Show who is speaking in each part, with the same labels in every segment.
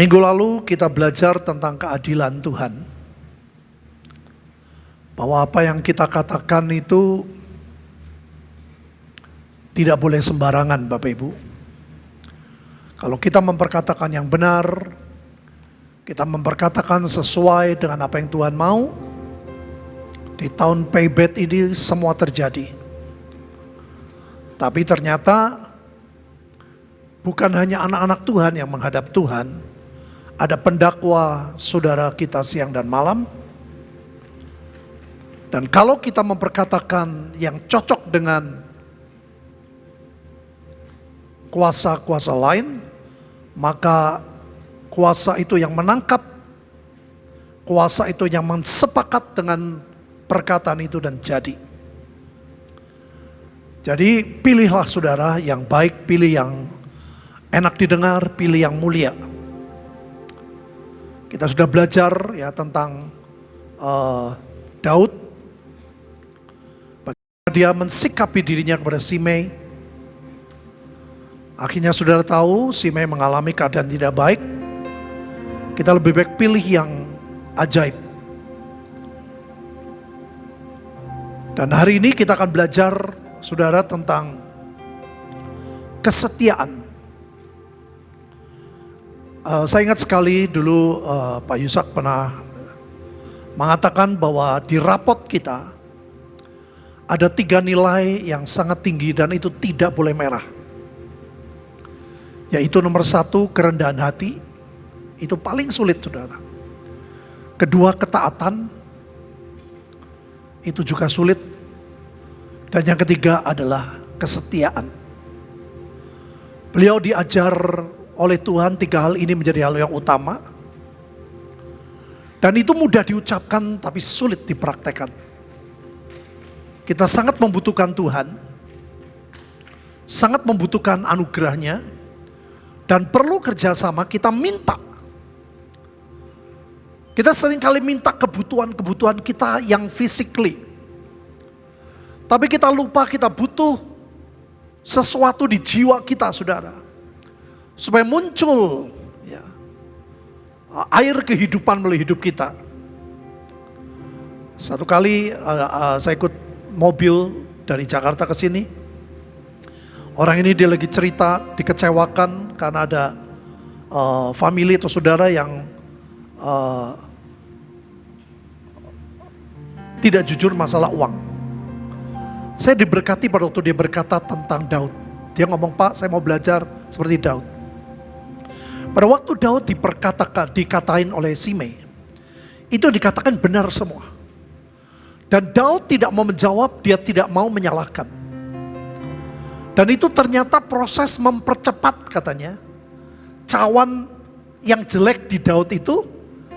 Speaker 1: Minggu lalu kita belajar tentang keadilan Tuhan. Bahwa apa yang kita katakan itu tidak boleh sembarangan Bapak Ibu. Kalau kita memperkatakan yang benar, kita memperkatakan sesuai dengan apa yang Tuhan mau, di tahun payback ini semua terjadi. Tapi ternyata bukan hanya anak-anak Tuhan yang menghadap Tuhan, ada pendakwa saudara kita siang dan malam. Dan kalau kita memperkatakan yang cocok dengan kuasa-kuasa lain, maka kuasa itu yang menangkap, kuasa itu yang mensepakat dengan perkataan itu dan jadi. Jadi pilihlah saudara yang baik, pilih yang enak didengar, pilih yang mulia. Kita sudah belajar ya tentang uh, Daud. Bagaimana dia mensikapi dirinya kepada Simei. Akhirnya saudara tahu Simei mengalami keadaan tidak baik. Kita lebih baik pilih yang ajaib. Dan hari ini kita akan belajar saudara tentang kesetiaan. Uh, saya ingat sekali dulu uh, Pak Yusak pernah mengatakan bahwa di rapot kita ada tiga nilai yang sangat tinggi dan itu tidak boleh merah. Yaitu nomor satu kerendahan hati, itu paling sulit saudara. Kedua ketaatan, itu juga sulit dan yang ketiga adalah kesetiaan. Beliau diajar oleh Tuhan tiga hal ini menjadi hal yang utama. Dan itu mudah diucapkan tapi sulit dipraktekkan. Kita sangat membutuhkan Tuhan. Sangat membutuhkan anugerahnya. Dan perlu kerjasama kita minta. Kita sering kali minta kebutuhan-kebutuhan kita yang physically tapi kita lupa kita butuh sesuatu di jiwa kita saudara. Supaya muncul ya, air kehidupan melalui hidup kita. Satu kali uh, uh, saya ikut mobil dari Jakarta ke sini. Orang ini dia lagi cerita dikecewakan karena ada uh, family atau saudara yang uh, tidak jujur masalah uang. Saya diberkati pada waktu dia berkata tentang Daud. Dia ngomong, Pak saya mau belajar seperti Daud. Pada waktu Daud diperkatakan, dikatain oleh Simei, itu dikatakan benar semua. Dan Daud tidak mau menjawab, dia tidak mau menyalahkan. Dan itu ternyata proses mempercepat katanya. Cawan yang jelek di Daud itu,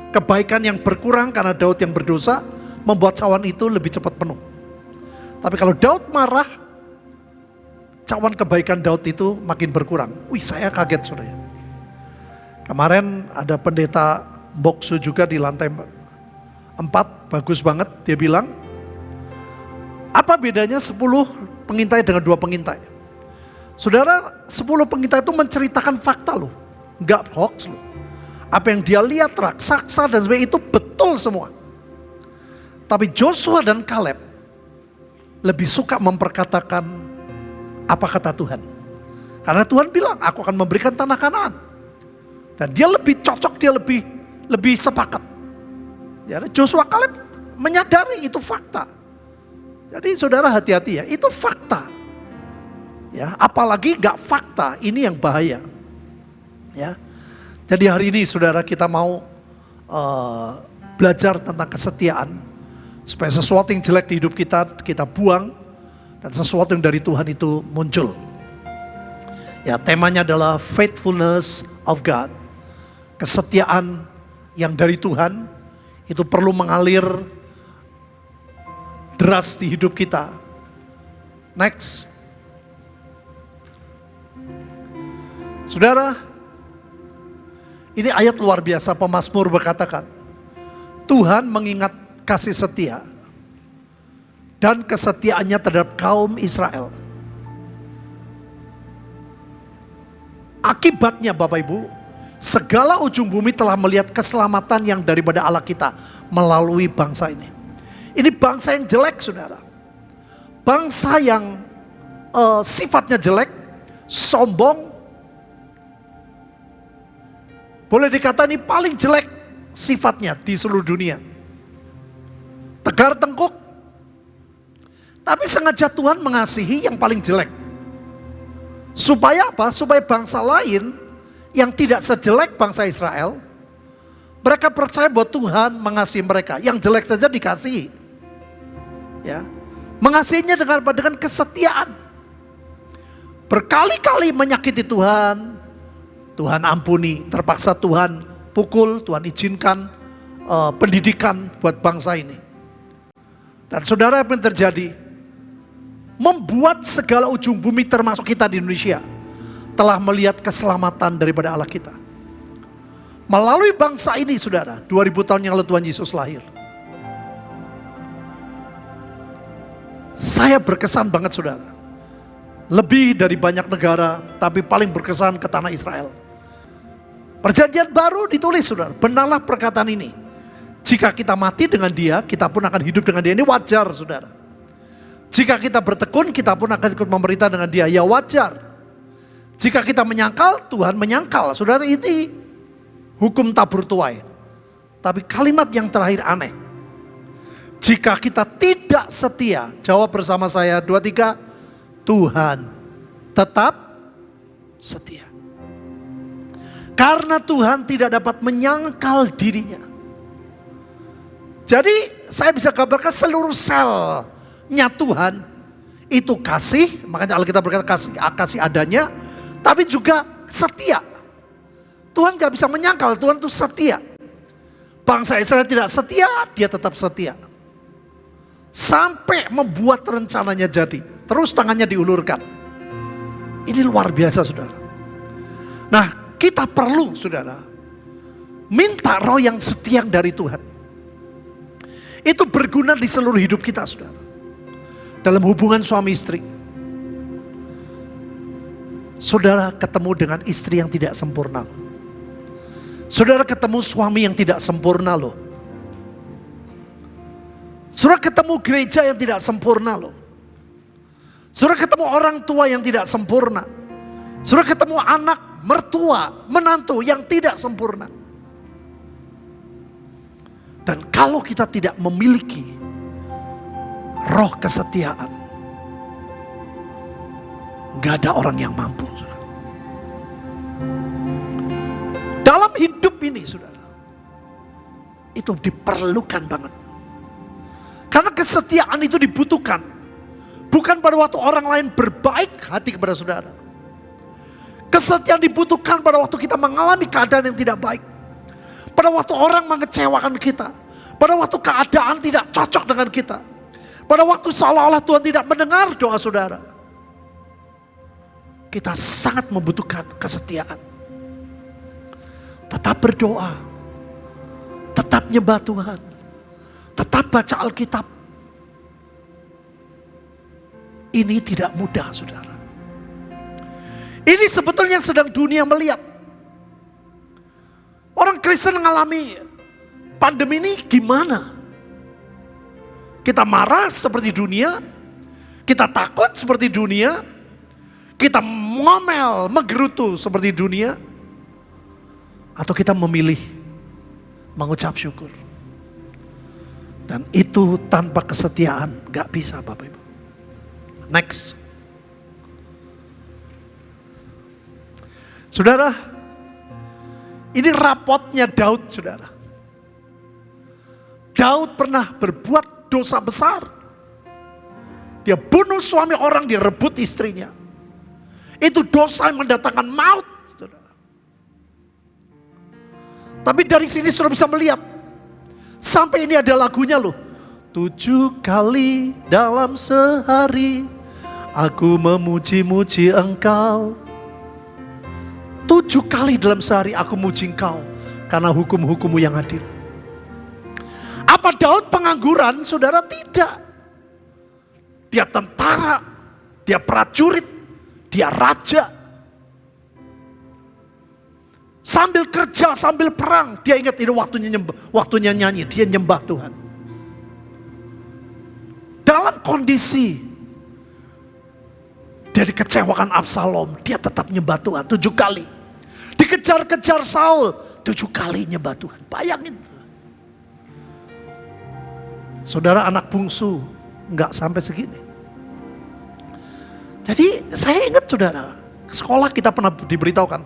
Speaker 1: kebaikan yang berkurang karena Daud yang berdosa, membuat cawan itu lebih cepat penuh. Tapi kalau Daud marah, cawan kebaikan Daud itu makin berkurang. Wih saya kaget saudara. Kemarin ada pendeta Boksu juga di lantai empat, bagus banget. Dia bilang, apa bedanya 10 pengintai dengan dua pengintai? Saudara, 10 pengintai itu menceritakan fakta loh. Enggak hoax loh. Apa yang dia lihat raksasa dan sebagainya itu betul semua. Tapi Joshua dan Caleb lebih suka memperkatakan apa kata Tuhan. Karena Tuhan bilang, aku akan memberikan tanah kanan. Dan dia lebih cocok, dia lebih lebih sepakat. Ya, Joshua Kaleb menyadari itu fakta. Jadi saudara hati-hati ya, itu fakta. Ya, apalagi gak fakta, ini yang bahaya. Ya, jadi hari ini saudara kita mau uh, belajar tentang kesetiaan Supaya sesuatu yang jelek di hidup kita, kita buang. Dan sesuatu yang dari Tuhan itu muncul. Ya temanya adalah faithfulness of God. Kesetiaan yang dari Tuhan itu perlu mengalir deras di hidup kita. Next. Saudara, ini ayat luar biasa pemazmur berkatakan, Tuhan mengingat kasih setia dan kesetiaannya terhadap kaum Israel. Akibatnya Bapak Ibu, segala ujung bumi telah melihat keselamatan yang daripada Allah kita melalui bangsa ini. Ini bangsa yang jelek saudara. Bangsa yang uh, sifatnya jelek, sombong. Boleh dikatakan ini paling jelek sifatnya di seluruh dunia. Tegar tengkuk. Tapi sengaja Tuhan mengasihi yang paling jelek. Supaya apa? Supaya bangsa lain yang tidak sejelek bangsa Israel, mereka percaya bahwa Tuhan mengasihi mereka. Yang jelek saja dikasihi. Ya. Mengasihinya dengan dengan kesetiaan. Berkali-kali menyakiti Tuhan, Tuhan ampuni, terpaksa Tuhan pukul, Tuhan izinkan uh, pendidikan buat bangsa ini. Dan saudara apa yang terjadi? Membuat segala ujung bumi termasuk kita di Indonesia telah melihat keselamatan daripada Allah kita. Melalui bangsa ini saudara, 2000 tahun yang lalu Tuhan Yesus lahir. Saya berkesan banget saudara. Lebih dari banyak negara, tapi paling berkesan ke tanah Israel. Perjanjian baru ditulis saudara, benarlah perkataan ini. Jika kita mati dengan dia, kita pun akan hidup dengan dia. Ini wajar saudara. Jika kita bertekun, kita pun akan ikut memerintah dengan dia. Ya wajar. Jika kita menyangkal, Tuhan menyangkal. Saudara ini hukum tabur tuai. Tapi kalimat yang terakhir aneh. Jika kita tidak setia, jawab bersama saya dua tiga, Tuhan tetap setia. Karena Tuhan tidak dapat menyangkal dirinya. Jadi saya bisa gambarkan seluruh selnya Tuhan itu kasih, makanya Alkitab berkata kasih, kasih adanya, tapi juga setia. Tuhan gak bisa menyangkal, Tuhan itu setia. Bangsa Israel tidak setia, dia tetap setia. Sampai membuat rencananya jadi, terus tangannya diulurkan. Ini luar biasa saudara. Nah kita perlu saudara, minta roh yang setia dari Tuhan. Itu berguna di seluruh hidup kita, saudara. Dalam hubungan suami istri. Saudara ketemu dengan istri yang tidak sempurna. Saudara ketemu suami yang tidak sempurna loh. Saudara ketemu gereja yang tidak sempurna loh. Saudara ketemu orang tua yang tidak sempurna. Saudara ketemu anak, mertua, menantu yang tidak sempurna. Dan kalau kita tidak memiliki roh kesetiaan, nggak ada orang yang mampu. Saudara. Dalam hidup ini, saudara, itu diperlukan banget. Karena kesetiaan itu dibutuhkan. Bukan pada waktu orang lain berbaik hati kepada saudara. Kesetiaan dibutuhkan pada waktu kita mengalami keadaan yang tidak baik. Pada waktu orang mengecewakan kita. Pada waktu keadaan tidak cocok dengan kita. Pada waktu seolah-olah Tuhan tidak mendengar doa saudara. Kita sangat membutuhkan kesetiaan. Tetap berdoa. Tetap nyembah Tuhan. Tetap baca Alkitab. Ini tidak mudah saudara. Ini sebetulnya yang sedang dunia melihat. Orang Kristen mengalami pandemi ini gimana? Kita marah seperti dunia, kita takut seperti dunia, kita ngomel, menggerutu seperti dunia, atau kita memilih mengucap syukur. Dan itu tanpa kesetiaan gak bisa Bapak Ibu. Next. Saudara, ini rapotnya Daud, saudara. Daud pernah berbuat dosa besar. Dia bunuh suami orang, dia rebut istrinya. Itu dosa yang mendatangkan maut. Tapi dari sini sudah bisa melihat. Sampai ini ada lagunya loh. Tujuh kali dalam sehari aku memuji-muji engkau. Tujuh kali dalam sehari aku muji engkau karena hukum-hukummu yang adil. Apa Daud pengangguran? Saudara tidak. Dia tentara, dia prajurit, dia raja. Sambil kerja, sambil perang, dia ingat ini waktunya nyembah, waktunya nyanyi, dia nyembah Tuhan. Dalam kondisi dia dikecewakan Absalom, dia tetap nyembah Tuhan tujuh kali. Dikejar-kejar Saul, tujuh kali nyembah Tuhan. Bayangin. Saudara anak bungsu, nggak sampai segini. Jadi saya ingat saudara, sekolah kita pernah diberitahukan.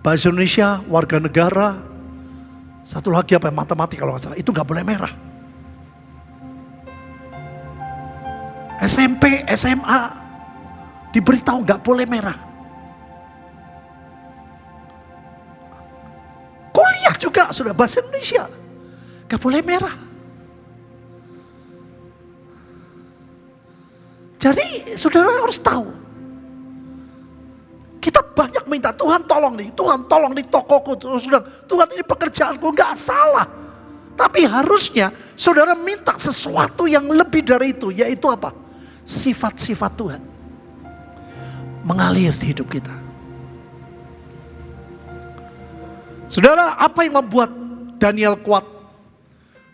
Speaker 1: Bahasa Indonesia, warga negara, satu lagi apa matematika kalau nggak salah, itu nggak boleh merah. SMP, SMA, diberitahu nggak boleh merah. Kuliah juga sudah bahasa Indonesia, nggak boleh merah. Jadi saudara harus tahu. Kita banyak minta Tuhan tolong nih, Tuhan tolong nih tokoku. Sudah, Tuhan ini pekerjaanku nggak salah. Tapi harusnya saudara minta sesuatu yang lebih dari itu, yaitu apa? Sifat-sifat Tuhan. Mengalir di hidup kita. Saudara, apa yang membuat Daniel kuat?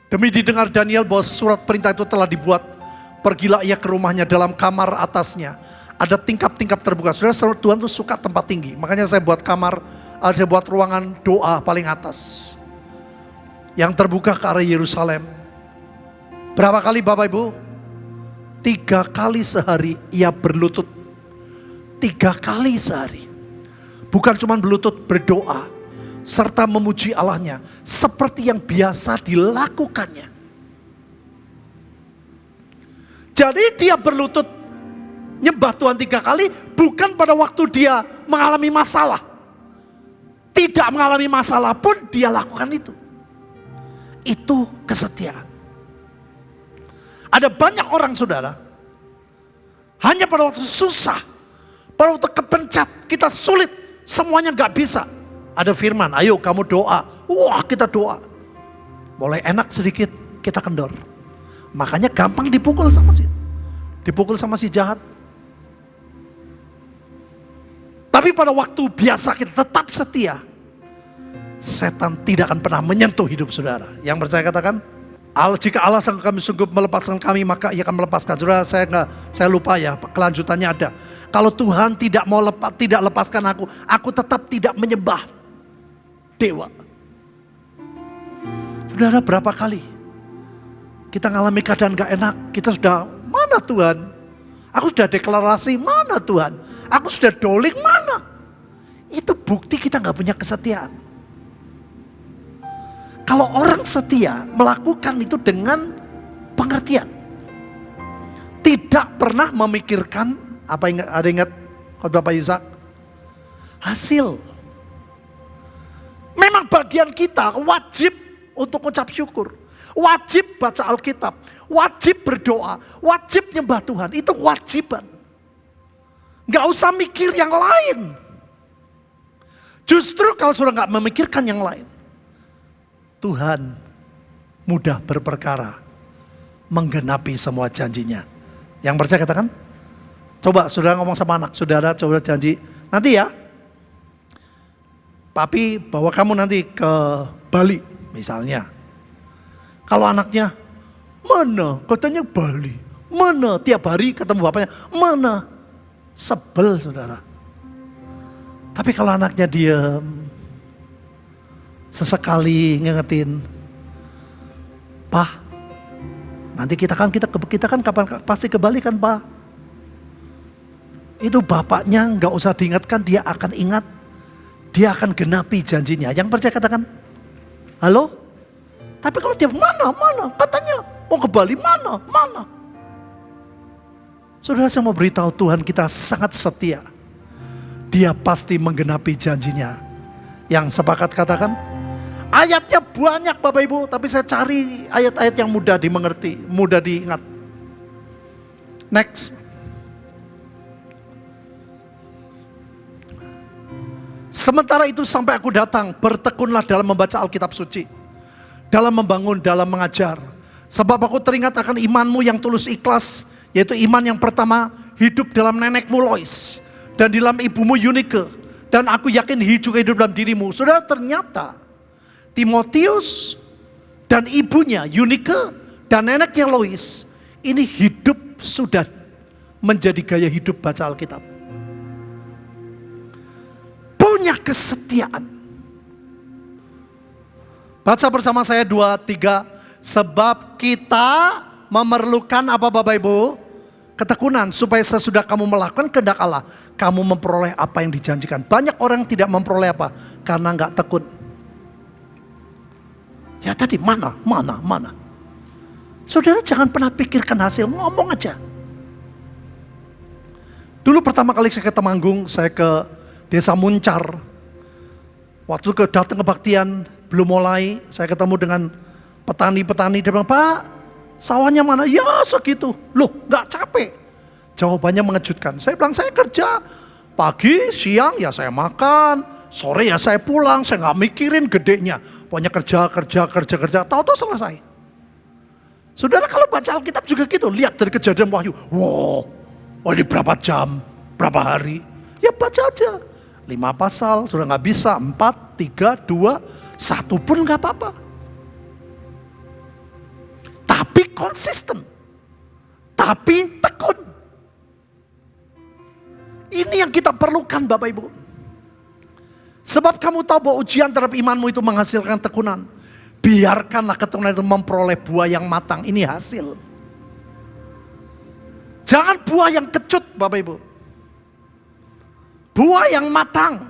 Speaker 1: Demi didengar Daniel bahwa surat perintah itu telah dibuat Pergilah ia ke rumahnya dalam kamar atasnya. Ada tingkap-tingkap terbuka. Saudara, Tuhan tuh suka tempat tinggi. Makanya saya buat kamar, eh, saya buat ruangan doa paling atas. Yang terbuka ke arah Yerusalem. Berapa kali Bapak Ibu? Tiga kali sehari ia berlutut. Tiga kali sehari. Bukan cuma berlutut, berdoa. Serta memuji Allahnya. Seperti yang biasa dilakukannya. Jadi dia berlutut nyembah Tuhan tiga kali bukan pada waktu dia mengalami masalah. Tidak mengalami masalah pun dia lakukan itu. Itu kesetiaan. Ada banyak orang saudara, hanya pada waktu susah, pada waktu kepencet, kita sulit, semuanya gak bisa. Ada firman, ayo kamu doa. Wah kita doa. Mulai enak sedikit, kita kendor. Makanya gampang dipukul sama si dipukul sama si jahat. Tapi pada waktu biasa kita tetap setia. Setan tidak akan pernah menyentuh hidup saudara. Yang percaya katakan, Allah jika Allah sang kami sungguh melepaskan kami maka ia akan melepaskan. Saudara saya nggak saya lupa ya kelanjutannya ada. Kalau Tuhan tidak mau lepas tidak lepaskan aku, aku tetap tidak menyembah dewa. Saudara berapa kali kita ngalami keadaan gak enak, kita sudah, mana Tuhan? Aku sudah deklarasi, mana Tuhan? Aku sudah doling, mana? Itu bukti kita gak punya kesetiaan. Kalau orang setia melakukan itu dengan pengertian. Tidak pernah memikirkan, apa ingat, ada ingat khotbah Pak Yusak? Hasil. Memang bagian kita wajib untuk ucap syukur. Wajib baca Alkitab, wajib berdoa, wajib nyembah Tuhan. Itu kewajiban. Gak usah mikir yang lain. Justru kalau sudah gak memikirkan yang lain. Tuhan mudah berperkara. Menggenapi semua janjinya. Yang percaya katakan. Coba saudara ngomong sama anak. Saudara coba janji. Nanti ya. Papi bawa kamu nanti ke Bali misalnya. Kalau anaknya, mana? Katanya Bali. Mana? Tiap hari ketemu bapaknya. Mana? Sebel saudara. Tapi kalau anaknya diam, sesekali ngingetin, Pak, nanti kita kan kita kita kan kapan pasti ke Bali kan Pak? Itu bapaknya nggak usah diingatkan, dia akan ingat, dia akan genapi janjinya. Yang percaya katakan, halo? Tapi kalau dia mana, mana, katanya mau ke Bali, mana, mana. Saudara saya mau beritahu Tuhan kita sangat setia. Dia pasti menggenapi janjinya. Yang sepakat katakan, ayatnya banyak Bapak Ibu, tapi saya cari ayat-ayat yang mudah dimengerti, mudah diingat. Next. Sementara itu sampai aku datang, bertekunlah dalam membaca Alkitab suci dalam membangun, dalam mengajar. Sebab aku teringat akan imanmu yang tulus ikhlas, yaitu iman yang pertama hidup dalam nenekmu Lois dan dalam ibumu Yunike Dan aku yakin juga hidup dalam dirimu. Saudara ternyata Timotius dan ibunya Yunike dan neneknya Lois ini hidup sudah menjadi gaya hidup baca Alkitab. Punya kesetiaan. Baca bersama saya dua, tiga. Sebab kita memerlukan apa Bapak Ibu? Ketekunan supaya sesudah kamu melakukan kehendak Allah, kamu memperoleh apa yang dijanjikan. Banyak orang tidak memperoleh apa? Karena nggak tekun. Ya tadi mana, mana, mana. Saudara jangan pernah pikirkan hasil, ngomong aja. Dulu pertama kali saya ke Temanggung, saya ke desa Muncar. Waktu ke datang kebaktian, belum mulai, saya ketemu dengan petani-petani, dia bilang, Pak, Sawahnya mana? Ya segitu. Loh gak capek. Jawabannya mengejutkan. Saya bilang saya kerja pagi, siang ya saya makan, sore ya saya pulang, saya nggak mikirin gedenya. Pokoknya kerja, kerja, kerja, kerja, tahu-tahu selesai. Saudara kalau baca Alkitab juga gitu, lihat dari kejadian wahyu. Wow, oh ini berapa jam, berapa hari. Ya baca aja. Lima pasal, sudah nggak bisa. Empat, tiga, dua, satu pun nggak apa-apa tapi konsisten, tapi tekun. Ini yang kita perlukan Bapak Ibu. Sebab kamu tahu bahwa ujian terhadap imanmu itu menghasilkan tekunan. Biarkanlah ketekunan itu memperoleh buah yang matang. Ini hasil. Jangan buah yang kecut Bapak Ibu. Buah yang matang.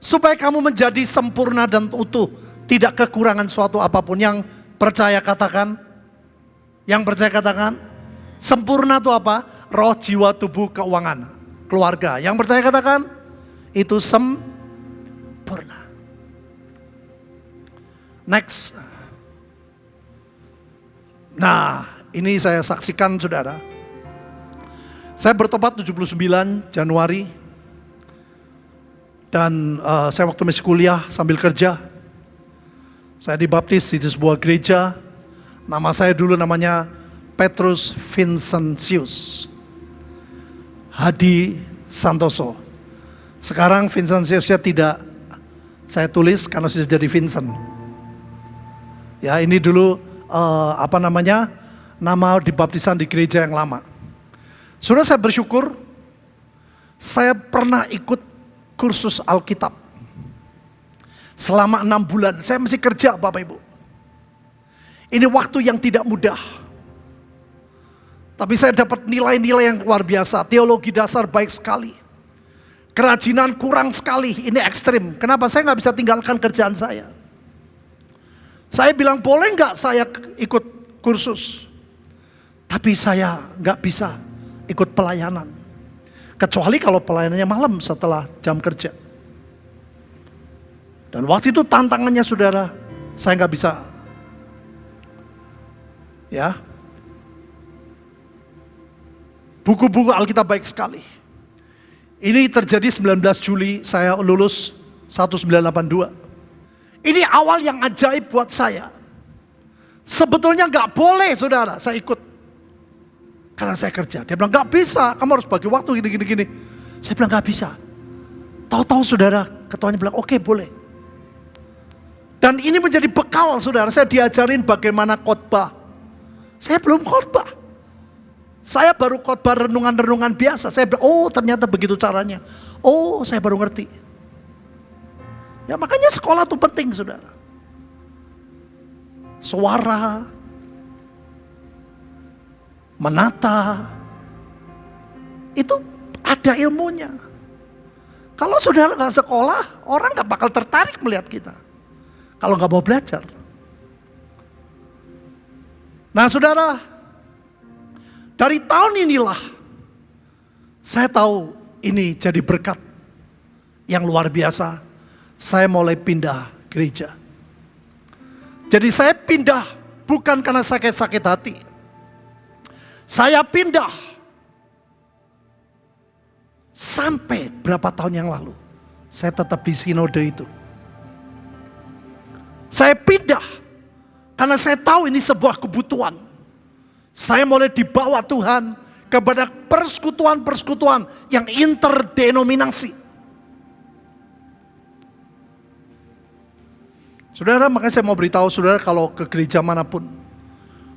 Speaker 1: Supaya kamu menjadi sempurna dan utuh. Tidak kekurangan suatu apa pun yang percaya katakan yang percaya katakan, sempurna itu apa? Roh, jiwa, tubuh, keuangan, keluarga. Yang percaya katakan, itu sempurna. Next. Nah, ini saya saksikan saudara. Saya bertobat 79 Januari. Dan uh, saya waktu masih kuliah sambil kerja. Saya dibaptis di sebuah gereja Nama saya dulu namanya Petrus Vincentius. Hadi Santoso. Sekarang Vincentiusnya tidak saya tulis karena sudah jadi Vincent. Ya ini dulu uh, apa namanya nama dibaptisan di gereja yang lama. Sudah saya bersyukur saya pernah ikut kursus Alkitab. Selama enam bulan, saya masih kerja Bapak Ibu. Ini waktu yang tidak mudah. Tapi saya dapat nilai-nilai yang luar biasa. Teologi dasar baik sekali. Kerajinan kurang sekali, ini ekstrim. Kenapa saya nggak bisa tinggalkan kerjaan saya? Saya bilang boleh nggak saya ikut kursus? Tapi saya nggak bisa ikut pelayanan. Kecuali kalau pelayanannya malam setelah jam kerja. Dan waktu itu tantangannya saudara, saya nggak bisa Ya. Buku-buku Alkitab baik sekali. Ini terjadi 19 Juli saya lulus 1982. Ini awal yang ajaib buat saya. Sebetulnya nggak boleh saudara saya ikut. Karena saya kerja. Dia bilang nggak bisa, kamu harus bagi waktu gini gini gini. Saya bilang nggak bisa. Tahu-tahu saudara ketuanya bilang oke okay, boleh. Dan ini menjadi bekal saudara, saya diajarin bagaimana khotbah. Saya belum khotbah. Saya baru khotbah renungan-renungan biasa. Saya oh ternyata begitu caranya. Oh saya baru ngerti. Ya makanya sekolah itu penting saudara. Suara, menata, itu ada ilmunya. Kalau saudara nggak sekolah, orang nggak bakal tertarik melihat kita. Kalau nggak mau belajar. Nah saudara, dari tahun inilah saya tahu ini jadi berkat yang luar biasa. Saya mulai pindah gereja. Jadi saya pindah bukan karena sakit-sakit hati. Saya pindah. Sampai berapa tahun yang lalu, saya tetap di sinode itu. Saya pindah karena saya tahu ini sebuah kebutuhan. Saya mulai dibawa Tuhan kepada persekutuan-persekutuan yang interdenominasi. Saudara, makanya saya mau beritahu saudara kalau ke gereja mana pun,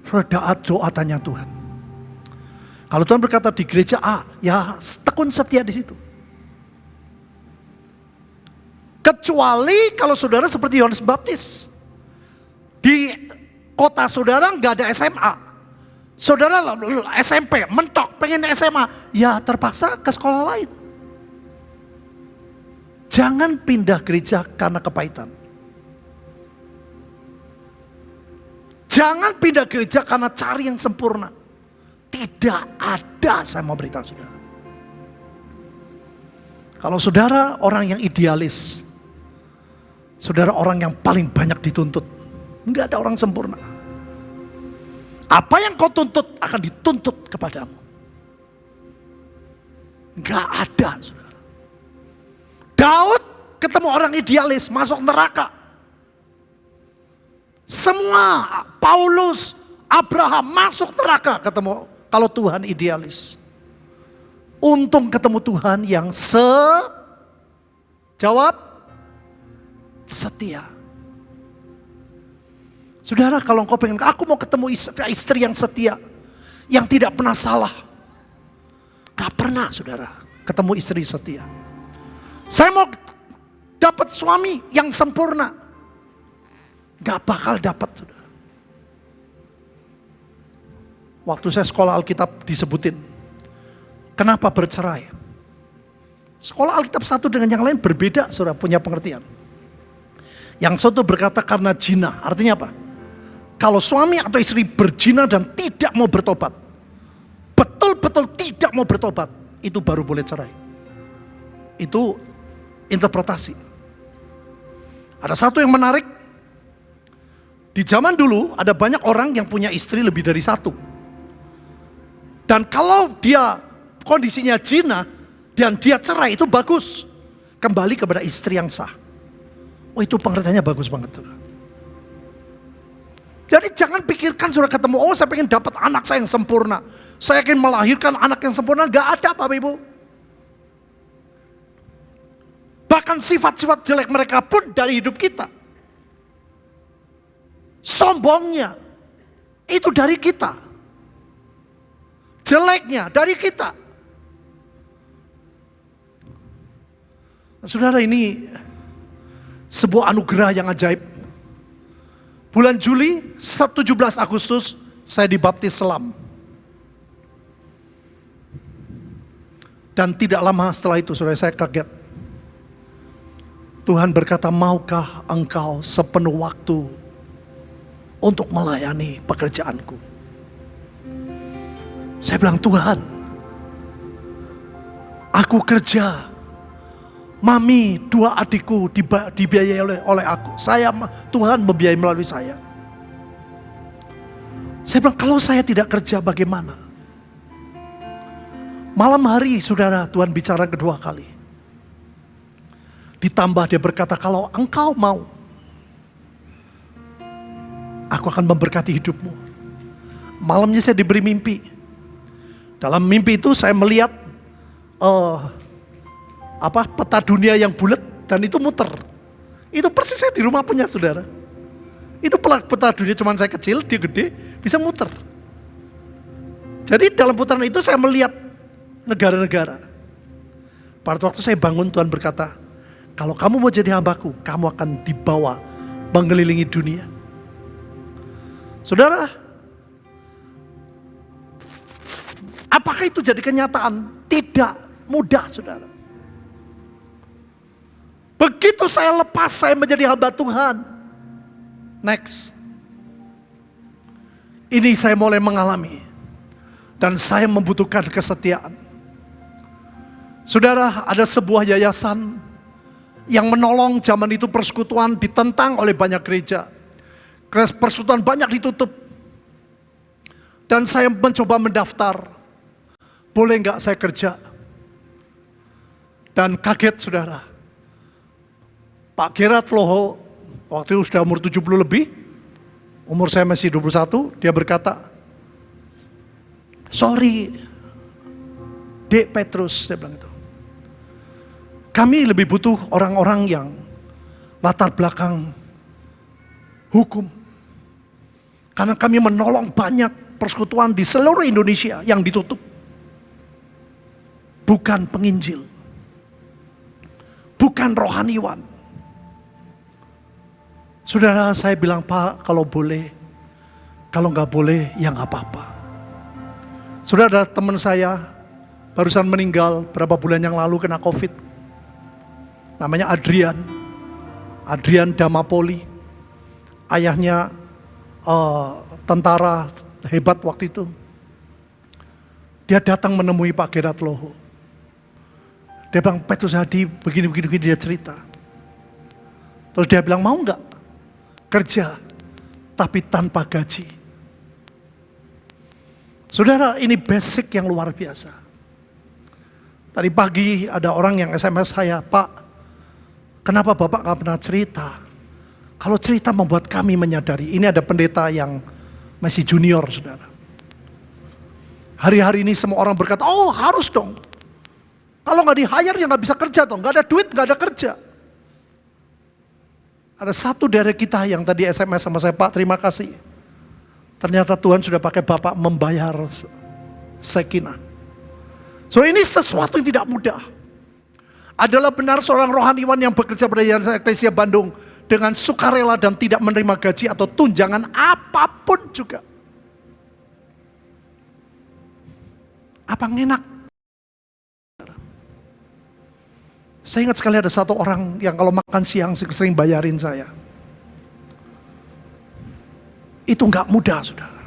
Speaker 1: saudara doa tanya Tuhan. Kalau Tuhan berkata di gereja A, ya tekun setia di situ. Kecuali kalau saudara seperti Yohanes Baptis. Di kota saudara nggak ada SMA. Saudara SMP, mentok, pengen SMA. Ya terpaksa ke sekolah lain. Jangan pindah gereja karena kepahitan. Jangan pindah gereja karena cari yang sempurna. Tidak ada saya mau beritahu saudara. Kalau saudara orang yang idealis, saudara orang yang paling banyak dituntut. Enggak ada orang sempurna. Apa yang kau tuntut akan dituntut kepadamu. Enggak ada saudara. Daud ketemu orang idealis masuk neraka. Semua Paulus, Abraham masuk neraka ketemu kalau Tuhan idealis. Untung ketemu Tuhan yang se jawab setia. Saudara kalau engkau pengen, aku mau ketemu istri yang setia. Yang tidak pernah salah. Gak pernah saudara ketemu istri setia. Saya mau dapat suami yang sempurna. Gak bakal dapat saudara. Waktu saya sekolah Alkitab disebutin. Kenapa bercerai? Sekolah Alkitab satu dengan yang lain berbeda saudara punya pengertian. Yang satu berkata karena jina, artinya apa? Kalau suami atau istri berzina dan tidak mau bertobat, betul-betul tidak mau bertobat, itu baru boleh cerai. Itu interpretasi. Ada satu yang menarik, di zaman dulu ada banyak orang yang punya istri lebih dari satu. Dan kalau dia kondisinya jina dan dia cerai itu bagus. Kembali kepada istri yang sah. Oh itu pengertiannya bagus banget. Saudara. Jadi jangan pikirkan sudah ketemu, oh saya pengen dapat anak saya yang sempurna. Saya ingin melahirkan anak yang sempurna, gak ada Bapak Ibu. Bahkan sifat-sifat jelek mereka pun dari hidup kita sombongnya itu dari kita. Jeleknya dari kita. Saudara ini sebuah anugerah yang ajaib. Bulan Juli 17 Agustus saya dibaptis selam. Dan tidak lama setelah itu saudara saya kaget. Tuhan berkata, maukah engkau sepenuh waktu untuk melayani pekerjaanku. Saya bilang, Tuhan, aku kerja. Mami, dua adikku dibiayai oleh, oleh aku. Saya, Tuhan membiayai melalui saya. Saya bilang, kalau saya tidak kerja bagaimana? Malam hari, saudara, Tuhan bicara kedua kali. Ditambah dia berkata, kalau engkau mau Aku akan memberkati hidupmu. Malamnya saya diberi mimpi. Dalam mimpi itu saya melihat uh, apa peta dunia yang bulat dan itu muter. Itu persis saya di rumah punya saudara. Itu peta dunia cuman saya kecil, dia gede, bisa muter. Jadi dalam putaran itu saya melihat negara-negara. Pada waktu saya bangun Tuhan berkata, kalau kamu mau jadi hambaku, kamu akan dibawa mengelilingi dunia. Saudara, apakah itu jadi kenyataan? Tidak mudah, saudara. Begitu saya lepas, saya menjadi hamba Tuhan. Next. Ini saya mulai mengalami. Dan saya membutuhkan kesetiaan. Saudara, ada sebuah yayasan yang menolong zaman itu persekutuan ditentang oleh banyak gereja persekutuan banyak ditutup. Dan saya mencoba mendaftar. Boleh nggak saya kerja? Dan kaget saudara. Pak Gerat Loho, waktu itu sudah umur 70 lebih, umur saya masih 21, dia berkata, sorry, Dek Petrus, dia bilang itu. Kami lebih butuh orang-orang yang latar belakang hukum. Karena kami menolong banyak persekutuan di seluruh Indonesia yang ditutup. Bukan penginjil. Bukan rohaniwan. Saudara saya bilang Pak kalau boleh. Kalau nggak boleh ya nggak apa-apa. Sudah ada teman saya barusan meninggal berapa bulan yang lalu kena covid. Namanya Adrian. Adrian Damapoli. Ayahnya uh, tentara hebat waktu itu. Dia datang menemui Pak Gerat Loho. Dia bilang, Petrus Hadi begini, begini, begini, dia cerita. Terus dia bilang, mau nggak kerja, tapi tanpa gaji. Saudara, ini basic yang luar biasa. Tadi pagi ada orang yang SMS saya, Pak, kenapa Bapak nggak pernah cerita? Kalau cerita membuat kami menyadari, ini ada pendeta yang masih junior, saudara. Hari-hari ini semua orang berkata, oh harus dong. Kalau nggak di hire ya nggak bisa kerja dong, nggak ada duit, nggak ada kerja. Ada satu dari kita yang tadi SMS sama saya, Pak terima kasih. Ternyata Tuhan sudah pakai Bapak membayar sekinah. So ini sesuatu yang tidak mudah. Adalah benar seorang rohaniwan yang bekerja pada Yayasan Eklesia Bandung dengan sukarela dan tidak menerima gaji atau tunjangan apa pun juga. Apa enak? Saya ingat sekali ada satu orang yang kalau makan siang sering bayarin saya. Itu nggak mudah, saudara.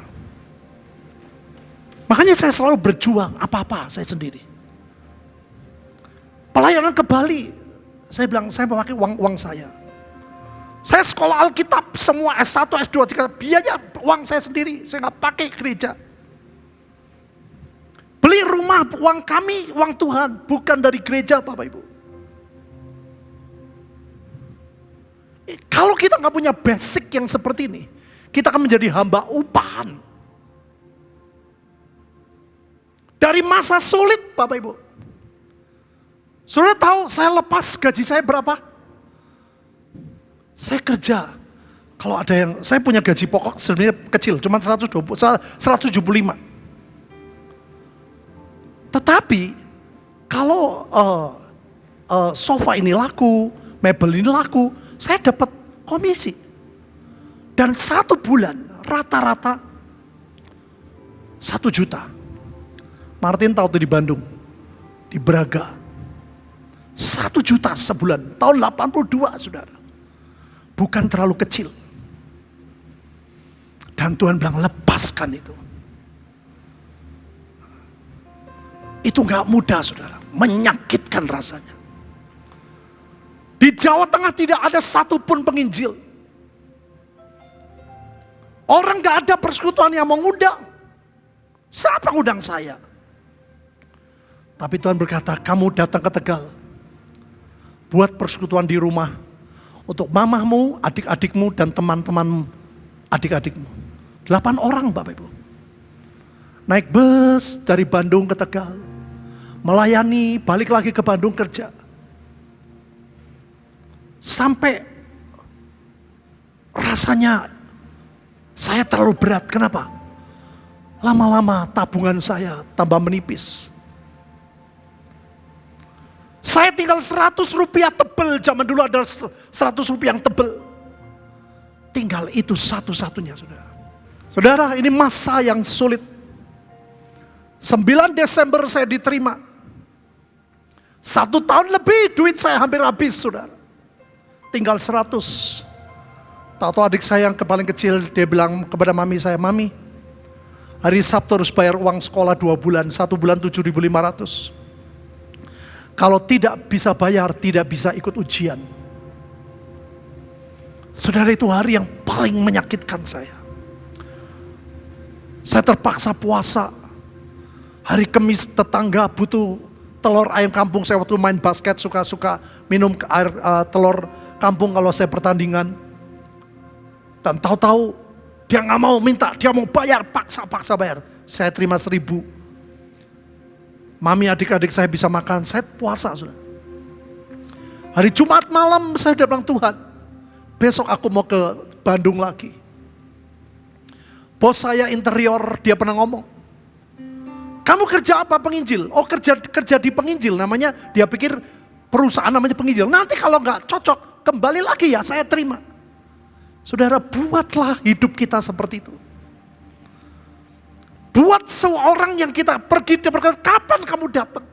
Speaker 1: Makanya saya selalu berjuang apa-apa saya sendiri. Pelayanan ke Bali, saya bilang saya memakai uang uang saya. Saya sekolah Alkitab semua S1, S2, S3, biaya uang saya sendiri, saya nggak pakai gereja. Beli rumah uang kami, uang Tuhan, bukan dari gereja Bapak Ibu. Kalau kita nggak punya basic yang seperti ini, kita akan menjadi hamba upahan. Dari masa sulit Bapak Ibu. Sudah tahu saya lepas gaji saya berapa? Saya kerja. Kalau ada yang, saya punya gaji pokok sebenarnya kecil, cuma 120, 175. Tetapi kalau uh, uh, sofa ini laku, mebel ini laku, saya dapat komisi. Dan satu bulan rata-rata satu juta. Martin tahu tuh di Bandung, di Braga. Satu juta sebulan, tahun 82 saudara. Bukan terlalu kecil. Dan Tuhan bilang lepaskan itu. Itu gak mudah saudara, menyakitkan rasanya. Di Jawa Tengah tidak ada satupun penginjil Orang gak ada persekutuan yang mengundang. Siapa ngundang saya? Tapi Tuhan berkata, kamu datang ke Tegal. Buat persekutuan di rumah. Untuk mamahmu, adik-adikmu, dan teman-teman adik-adikmu. Delapan orang Bapak Ibu. Naik bus dari Bandung ke Tegal. Melayani, balik lagi ke Bandung kerja. Sampai rasanya saya terlalu berat, kenapa? Lama-lama tabungan saya tambah menipis. Saya tinggal 100 rupiah tebel, zaman dulu ada 100 rupiah yang tebel. Tinggal itu satu-satunya saudara. Saudara ini masa yang sulit. 9 Desember saya diterima. Satu tahun lebih duit saya hampir habis saudara. Tinggal 100. Tahu adik saya yang paling kecil, dia bilang kepada mami saya, Mami, hari Sabtu harus bayar uang sekolah dua bulan, satu bulan 7.500. Kalau tidak bisa bayar, tidak bisa ikut ujian. Saudara itu hari yang paling menyakitkan saya. Saya terpaksa puasa. Hari Kamis tetangga butuh telur ayam kampung. Saya waktu main basket suka-suka minum air uh, telur kampung kalau saya pertandingan. Dan tahu-tahu dia nggak mau minta, dia mau bayar, paksa-paksa bayar. Saya terima seribu. Mami adik-adik saya bisa makan, saya puasa sudah. Hari Jumat malam saya udah bilang Tuhan, Besok aku mau ke Bandung lagi. Bos saya interior, dia pernah ngomong. Kamu kerja apa penginjil? Oh kerja kerja di penginjil namanya dia pikir perusahaan namanya penginjil. Nanti kalau nggak cocok kembali lagi ya saya terima. Saudara buatlah hidup kita seperti itu. Buat seorang yang kita pergi, dia berkata, kapan kamu datang?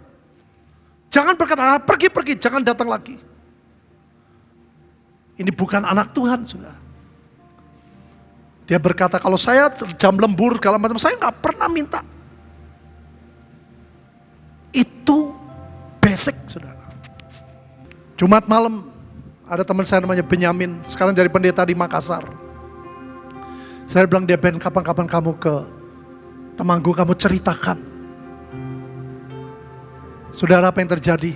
Speaker 1: Jangan berkata, ah, pergi-pergi, jangan datang lagi. Ini bukan anak Tuhan, sudah. Dia berkata, kalau saya jam lembur, kalau macam saya nggak pernah minta. Itu basic, saudara. Jumat malam, ada teman saya namanya Benyamin, sekarang jadi pendeta di Makassar. Saya bilang dia Ben, kapan-kapan kamu ke Temanggu kamu ceritakan. Saudara apa yang terjadi?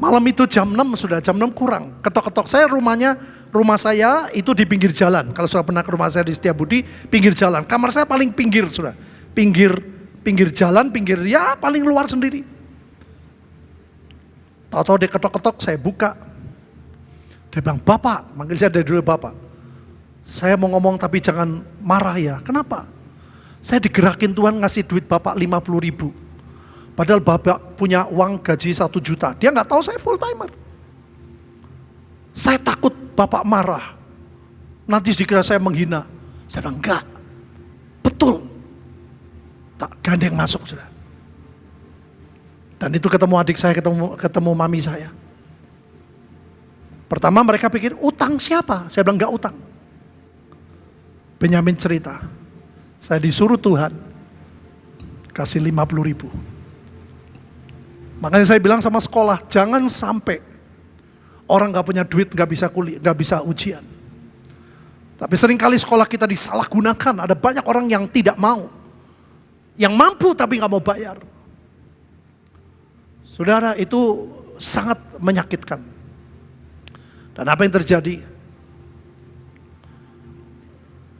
Speaker 1: Malam itu jam 6 sudah, jam 6 kurang. Ketok-ketok saya rumahnya, rumah saya itu di pinggir jalan. Kalau sudah pernah ke rumah saya di Setiabudi, pinggir jalan. Kamar saya paling pinggir sudah. Pinggir pinggir jalan, pinggir ya paling luar sendiri. Tahu-tahu dia ketok-ketok, saya buka. Dia bilang, Bapak, manggil saya dari dulu Bapak. Saya mau ngomong tapi jangan marah ya. Kenapa? Saya digerakin Tuhan ngasih duit Bapak 50 ribu. Padahal Bapak punya uang gaji 1 juta. Dia nggak tahu saya full timer. Saya takut Bapak marah. Nanti dikira saya menghina. Saya bilang enggak. Betul. Tak gandeng masuk sudah. Dan itu ketemu adik saya, ketemu ketemu mami saya. Pertama mereka pikir utang siapa? Saya bilang enggak utang. Benyamin cerita, saya disuruh Tuhan kasih 50 ribu. Makanya saya bilang sama sekolah, jangan sampai orang gak punya duit gak bisa kuliah, gak bisa ujian. Tapi sering kali sekolah kita disalahgunakan, ada banyak orang yang tidak mau. Yang mampu tapi gak mau bayar. Saudara itu sangat menyakitkan. Dan apa yang terjadi?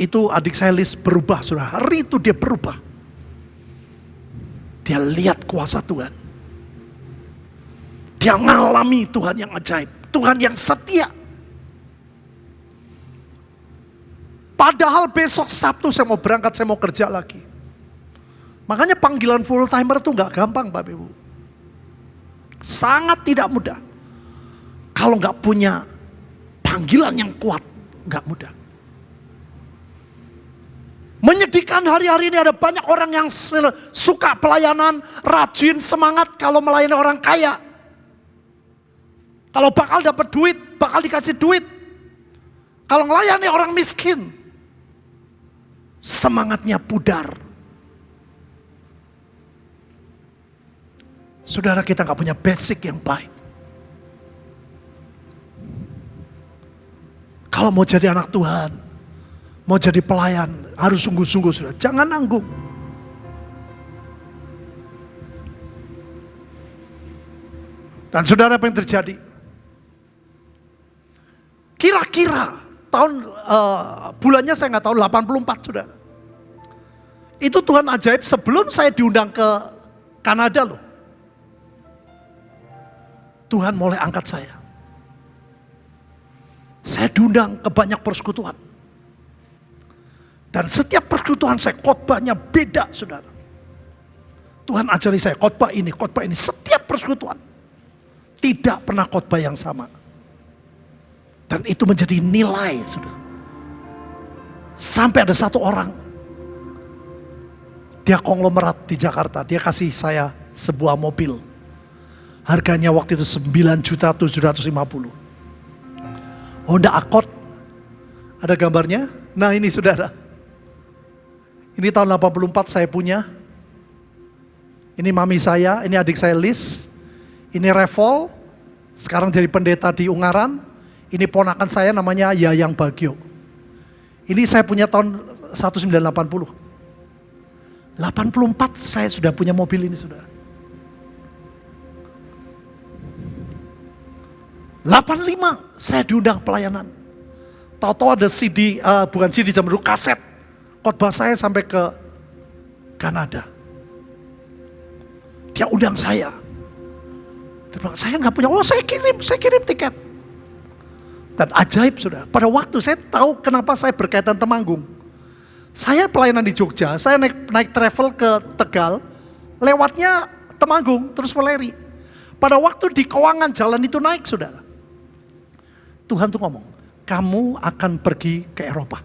Speaker 1: Itu adik saya Lis berubah, sudah hari itu dia berubah. Dia lihat kuasa Tuhan. Dia mengalami Tuhan yang ajaib, Tuhan yang setia. Padahal besok Sabtu saya mau berangkat, saya mau kerja lagi. Makanya panggilan full timer itu nggak gampang Bapak Ibu. Sangat tidak mudah. Kalau nggak punya panggilan yang kuat, nggak mudah. Menyedihkan hari-hari ini ada banyak orang yang suka pelayanan, rajin, semangat kalau melayani orang kaya. Kalau bakal dapat duit, bakal dikasih duit. Kalau melayani orang miskin, semangatnya pudar. Saudara kita nggak punya basic yang baik. Kalau mau jadi anak Tuhan, mau jadi pelayan, harus sungguh-sungguh sudah. Jangan nanggung. Dan saudara apa yang terjadi? Kira-kira tahun uh, bulannya saya nggak tahu 84 sudah. Itu Tuhan ajaib sebelum saya diundang ke Kanada loh. Tuhan mulai angkat saya. Saya diundang ke banyak persekutuan. Dan setiap persekutuan saya khotbahnya beda saudara. Tuhan ajari saya khotbah ini, khotbah ini. Setiap persekutuan. Tidak pernah khotbah yang sama. Dan itu menjadi nilai saudara. Sampai ada satu orang. Dia konglomerat di Jakarta. Dia kasih saya sebuah mobil. Harganya waktu itu 9 juta 750. Honda Accord. Ada gambarnya? Nah ini saudara. Ini tahun 84 saya punya. Ini mami saya, ini adik saya Lis. Ini Revol, sekarang jadi pendeta di Ungaran. Ini ponakan saya namanya Yayang Bagio. Ini saya punya tahun 1980. 84 saya sudah punya mobil ini sudah. 85 saya diundang pelayanan. Tahu-tahu ada CD, uh, eh, bukan CD zaman dulu, kaset khotbah saya sampai ke Kanada. Dia undang saya. Dia bilang, saya nggak punya, oh saya kirim, saya kirim tiket. Dan ajaib sudah. Pada waktu saya tahu kenapa saya berkaitan Temanggung. Saya pelayanan di Jogja, saya naik, naik travel ke Tegal, lewatnya Temanggung, terus Weleri. Pada waktu di keuangan jalan itu naik saudara. Tuhan tuh ngomong, kamu akan pergi ke Eropa.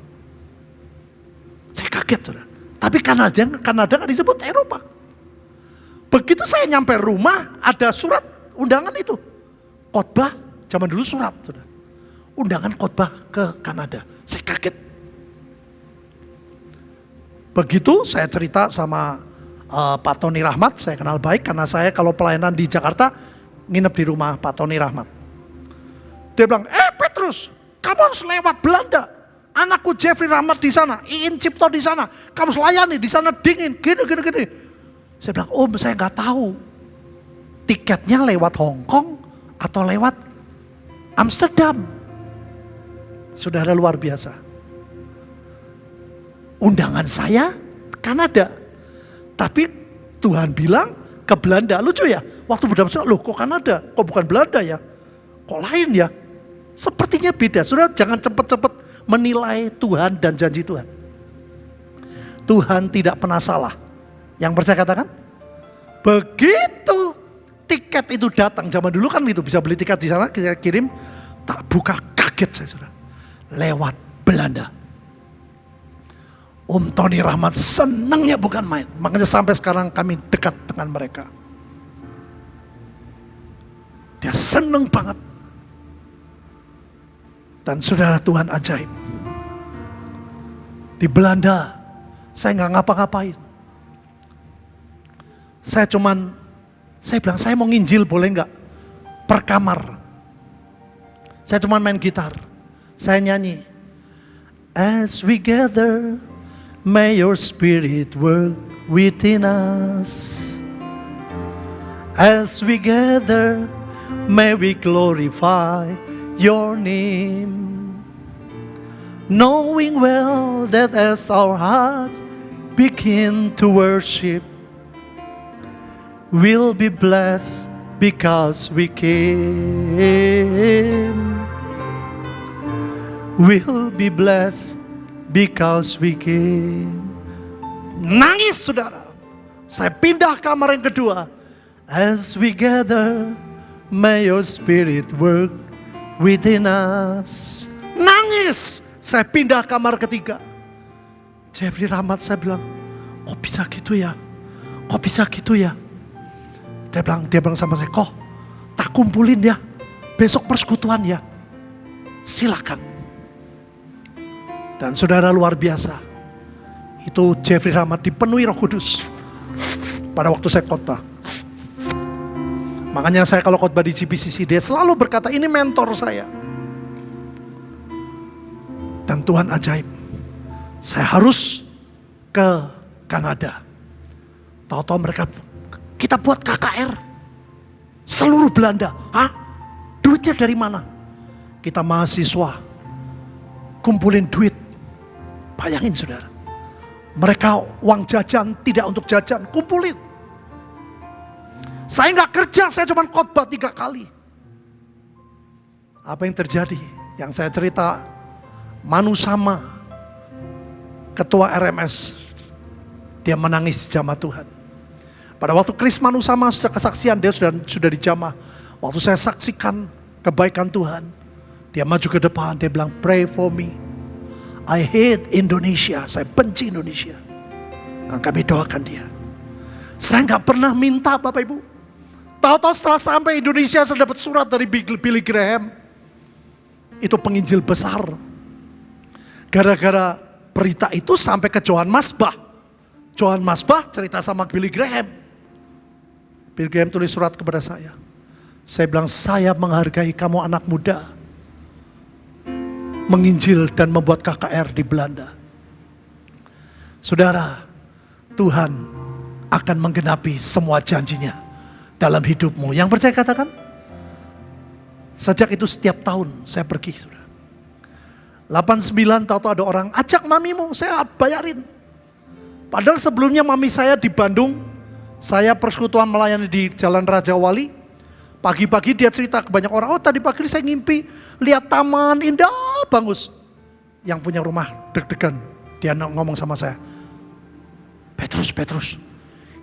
Speaker 1: Saya kaget saudara. Tapi Kanada, Kanada nggak disebut Eropa. Begitu saya nyampe rumah, ada surat undangan itu. Khotbah, zaman dulu surat saudara undangan khotbah ke Kanada. Saya kaget. Begitu saya cerita sama uh, Pak Tony Rahmat, saya kenal baik karena saya kalau pelayanan di Jakarta nginep di rumah Pak Tony Rahmat. Dia bilang, eh Petrus, kamu harus lewat Belanda. Anakku Jeffrey Rahmat di sana, Iin Cipto di sana, kamu selayani di sana dingin, gini gini gini. Saya bilang, om saya nggak tahu tiketnya lewat Hong Kong atau lewat Amsterdam. Saudara luar biasa. Undangan saya Kanada. Tapi Tuhan bilang ke Belanda. Lucu ya, waktu berdapat loh kok Kanada, kok bukan Belanda ya? Kok lain ya? Sepertinya beda. Saudara jangan cepat-cepat menilai Tuhan dan janji Tuhan. Tuhan tidak pernah salah. Yang percaya katakan? Begitu tiket itu datang zaman dulu kan itu bisa beli tiket di sana kita kirim tak buka kaget saya saudara lewat Belanda. Om Tony Rahmat senangnya bukan main. Makanya sampai sekarang kami dekat dengan mereka. Dia senang banget. Dan saudara Tuhan ajaib. Di Belanda, saya nggak ngapa-ngapain. Saya cuman, saya bilang, saya mau nginjil boleh nggak? Per kamar. Saya cuman main gitar saya nyanyi. As we gather, may your spirit work within us. As we gather, may we glorify your name. Knowing well that as our hearts begin to worship, we'll be blessed because we came We'll be blessed because we came. Nangis saudara. Saya pindah kamar yang kedua. As we gather, may your spirit work within us. Nangis. Saya pindah kamar ketiga. Jeffrey Rahmat saya bilang, kok bisa gitu ya? Kok bisa gitu ya? Dia bilang, dia bilang sama saya, kok tak kumpulin ya. Besok persekutuan ya. Silakan. Dan saudara luar biasa. Itu Jeffrey Rahmat dipenuhi roh kudus. Pada waktu saya khotbah. Makanya saya kalau khotbah di GPCC dia selalu berkata ini mentor saya. Dan Tuhan ajaib. Saya harus ke Kanada. Tahu-tahu mereka kita buat KKR. Seluruh Belanda. Hah? Duitnya dari mana? Kita mahasiswa. Kumpulin duit Bayangin saudara. Mereka uang jajan tidak untuk jajan, kumpulin. Saya nggak kerja, saya cuma khotbah tiga kali. Apa yang terjadi? Yang saya cerita, Manu sama ketua RMS, dia menangis jamaah Tuhan. Pada waktu Kris Manu sama kesaksian, dia sudah sudah dijamah. Waktu saya saksikan kebaikan Tuhan, dia maju ke depan, dia bilang, pray for me. I hate Indonesia, saya benci Indonesia. Dan kami doakan dia. Saya nggak pernah minta Bapak Ibu. Tahu-tahu setelah sampai Indonesia saya dapat surat dari Billy Graham. Itu penginjil besar. Gara-gara berita itu sampai ke Johan Masbah. Johan Masbah cerita sama Billy Graham. Billy Graham tulis surat kepada saya. Saya bilang, saya menghargai kamu anak muda menginjil dan membuat KKR di Belanda. Saudara, Tuhan akan menggenapi semua janjinya dalam hidupmu. Yang percaya katakan, sejak itu setiap tahun saya pergi. Saudara. 89 tahu ada orang, ajak mamimu, saya bayarin. Padahal sebelumnya mami saya di Bandung, saya persekutuan melayani di Jalan Raja Wali. Pagi-pagi dia cerita ke banyak orang, oh tadi pagi saya ngimpi lihat taman indah bagus. Yang punya rumah deg-degan, dia ngomong sama saya. Petrus, Petrus,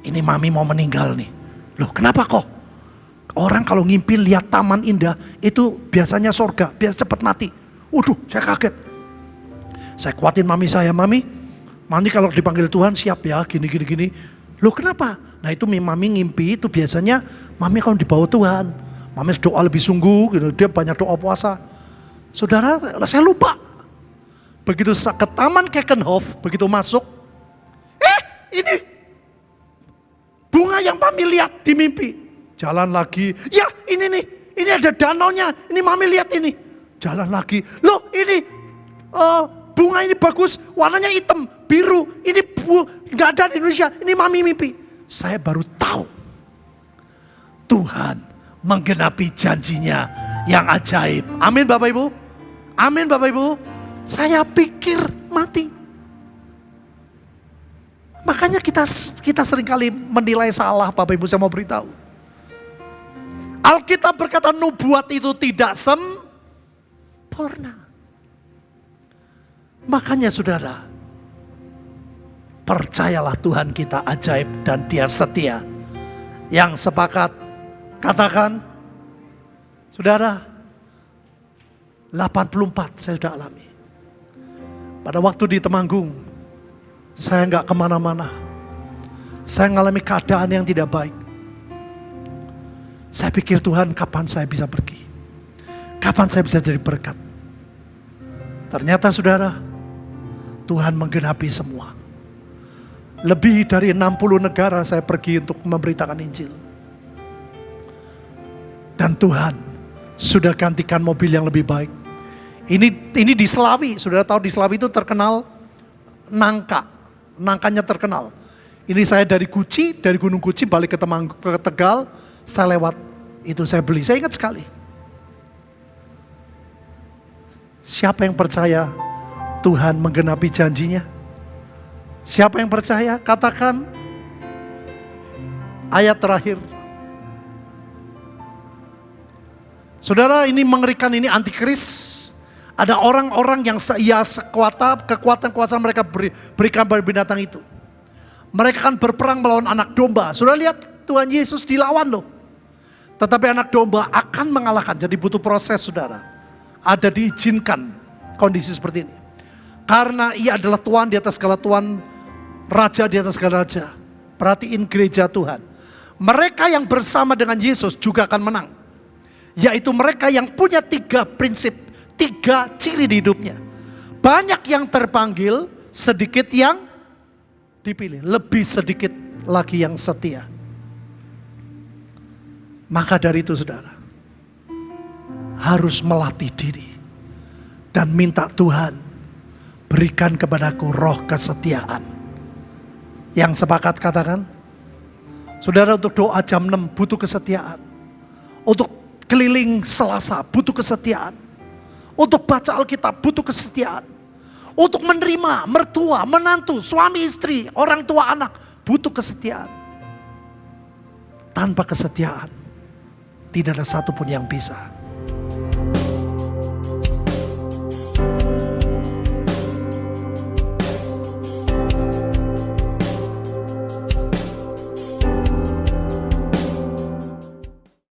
Speaker 1: ini mami mau meninggal nih. Loh kenapa kok? Orang kalau ngimpi lihat taman indah itu biasanya sorga, biasa cepat mati. Waduh, saya kaget. Saya kuatin mami saya, mami, mami kalau dipanggil Tuhan siap ya, gini, gini, gini. Loh kenapa? Nah itu mami ngimpi itu biasanya mami kalau dibawa Tuhan. Mami doa lebih sungguh, gitu. dia banyak doa puasa. Saudara, saya lupa. Begitu ke taman Kekenhof, begitu masuk, eh ini bunga yang mami lihat di mimpi. Jalan lagi, ya ini nih, ini ada danaunya, ini mami lihat ini. Jalan lagi, loh ini uh, bunga ini bagus, warnanya hitam, biru, ini nggak ada di Indonesia, ini mami mimpi saya baru tahu Tuhan menggenapi janjinya yang ajaib. Amin Bapak Ibu. Amin Bapak Ibu. Saya pikir mati. Makanya kita kita sering kali menilai salah Bapak Ibu saya mau beritahu. Alkitab berkata nubuat itu tidak sempurna. Makanya saudara, Percayalah Tuhan kita ajaib dan dia setia. Yang sepakat katakan, saudara, 84 saya sudah alami. Pada waktu di Temanggung, saya nggak ke mana-mana. Saya mengalami keadaan yang tidak baik. Saya pikir Tuhan kapan saya bisa pergi? Kapan saya bisa jadi berkat? Ternyata saudara, Tuhan menggenapi semua. Lebih dari 60 negara saya pergi untuk memberitakan Injil. Dan Tuhan sudah gantikan mobil yang lebih baik. Ini ini di Selawi, sudah tahu di Selawi itu terkenal nangka. Nangkanya terkenal. Ini saya dari Guci, dari Gunung Guci balik ke, Temang, ke Tegal, saya lewat itu saya beli. Saya ingat sekali. Siapa yang percaya Tuhan menggenapi janjinya? Siapa yang percaya? Katakan ayat terakhir. Saudara ini mengerikan ini antikris. Ada orang-orang yang ya sekuat kekuatan kuasa mereka beri, berikan pada binatang itu. Mereka akan berperang melawan anak domba. Sudah lihat Tuhan Yesus dilawan loh. Tetapi anak domba akan mengalahkan. Jadi butuh proses saudara. Ada diizinkan kondisi seperti ini. Karena ia adalah Tuhan di atas segala Tuhan Raja di atas segala raja. Perhatiin gereja Tuhan. Mereka yang bersama dengan Yesus juga akan menang. Yaitu mereka yang punya tiga prinsip, tiga ciri di hidupnya. Banyak yang terpanggil, sedikit yang dipilih. Lebih sedikit lagi yang setia. Maka dari itu saudara, harus melatih diri. Dan minta Tuhan, berikan kepadaku roh kesetiaan yang sepakat katakan. Saudara untuk doa jam 6 butuh kesetiaan. Untuk keliling selasa butuh kesetiaan. Untuk baca Alkitab butuh kesetiaan. Untuk menerima mertua, menantu, suami istri, orang tua anak butuh kesetiaan. Tanpa kesetiaan tidak ada satupun yang bisa.